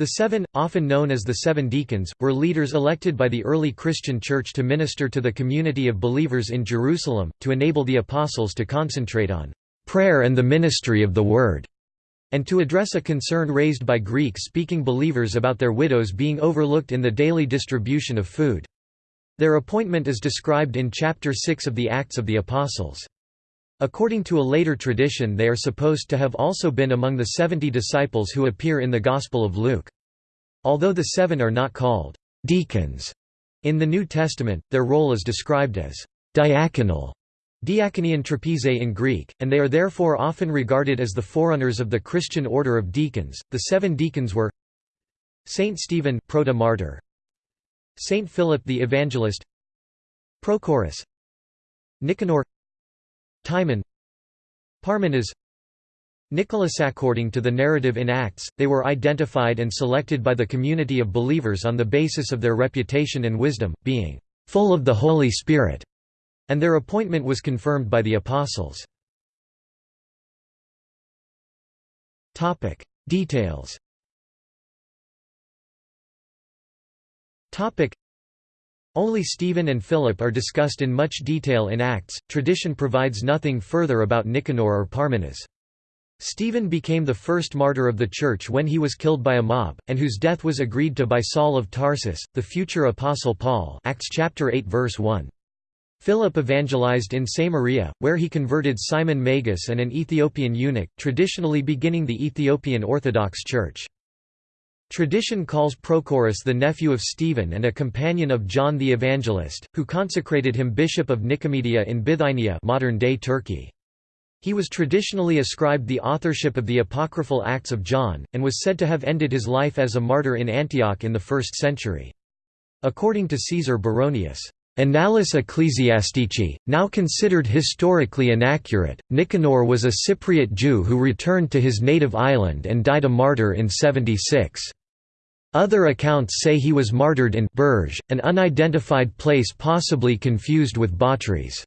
The seven, often known as the seven deacons, were leaders elected by the early Christian Church to minister to the community of believers in Jerusalem, to enable the apostles to concentrate on prayer and the ministry of the Word, and to address a concern raised by Greek-speaking believers about their widows being overlooked in the daily distribution of food. Their appointment is described in chapter 6 of the Acts of the Apostles. According to a later tradition they are supposed to have also been among the seventy disciples who appear in the Gospel of Luke. Although the seven are not called «deacons» in the New Testament, their role is described as «diaconal» diakonein trapeze in Greek, and they are therefore often regarded as the forerunners of the Christian order of deacons. The seven deacons were Saint Stephen proto-martyr, Saint Philip the Evangelist, Prochorus, Nicanor, Timon Parmenas Nicholas According to the narrative in Acts, they were identified and selected by the community of believers on the basis of their reputation and wisdom, being full of the Holy Spirit, and their appointment was confirmed by the apostles. Details only Stephen and Philip are discussed in much detail in Acts, tradition provides nothing further about Nicanor or Parmenas. Stephen became the first martyr of the Church when he was killed by a mob, and whose death was agreed to by Saul of Tarsus, the future Apostle Paul Acts chapter 8 verse 1. Philip evangelized in Samaria, where he converted Simon Magus and an Ethiopian eunuch, traditionally beginning the Ethiopian Orthodox Church. Tradition calls Prochorus the nephew of Stephen and a companion of John the Evangelist, who consecrated him bishop of Nicomedia in Bithynia modern-day Turkey. He was traditionally ascribed the authorship of the apocryphal Acts of John, and was said to have ended his life as a martyr in Antioch in the 1st century. According to Caesar Baronius, Annales Ecclesiastici, now considered historically inaccurate, Nicanor was a Cypriot Jew who returned to his native island and died a martyr in 76. Other accounts say he was martyred in Bourges, an unidentified place possibly confused with Batras.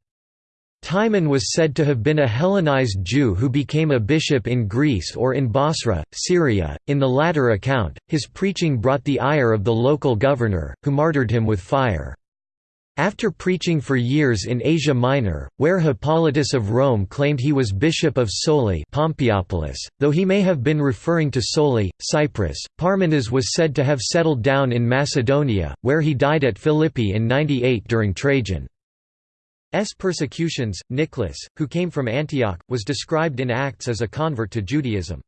Timon was said to have been a Hellenized Jew who became a bishop in Greece or in Bosra, Syria. In the latter account, his preaching brought the ire of the local governor, who martyred him with fire. After preaching for years in Asia Minor, where Hippolytus of Rome claimed he was bishop of Soli Pompeiopolis, though he may have been referring to Soli, Cyprus, Parmenas was said to have settled down in Macedonia, where he died at Philippi in 98 during Trajan's persecutions. Nicholas, who came from Antioch, was described in Acts as a convert to Judaism.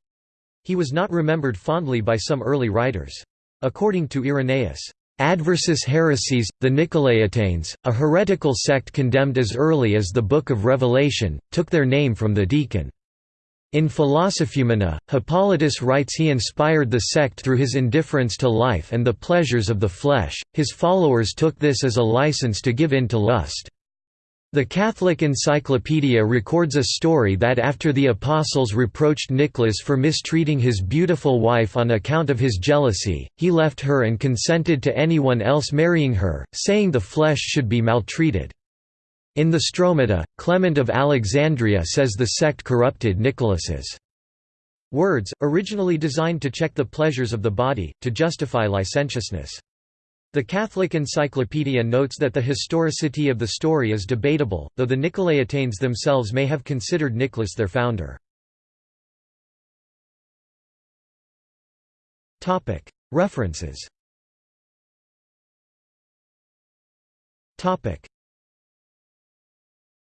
He was not remembered fondly by some early writers. According to Irenaeus, Adversus Haereses, the Nicolaitanes, a heretical sect condemned as early as the Book of Revelation, took their name from the deacon. In Philosophumena, Hippolytus writes he inspired the sect through his indifference to life and the pleasures of the flesh, his followers took this as a license to give in to lust. The Catholic Encyclopedia records a story that after the apostles reproached Nicholas for mistreating his beautiful wife on account of his jealousy, he left her and consented to anyone else marrying her, saying the flesh should be maltreated. In the Stromata, Clement of Alexandria says the sect corrupted Nicholas's words, originally designed to check the pleasures of the body, to justify licentiousness. The Catholic Encyclopedia notes that the historicity of the story is debatable, though the Nicolaitanes themselves may have considered Nicholas their founder. References